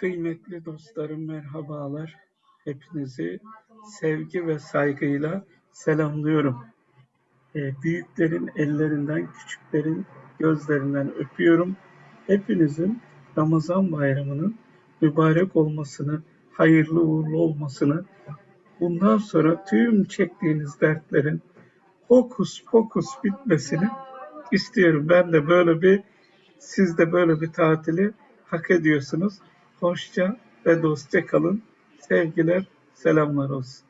Kıymetli dostlarım merhabalar. Hepinizi sevgi ve saygıyla selamlıyorum. Ee, büyüklerin ellerinden, küçüklerin gözlerinden öpüyorum. Hepinizin Ramazan bayramının mübarek olmasını, hayırlı uğurlu olmasını, bundan sonra tüm çektiğiniz dertlerin hokus pokus bitmesini istiyorum. Ben de böyle bir, siz de böyle bir tatili hak ediyorsunuz. Hoşça ve dostça kalın. Sevgiler, selamlar olsun.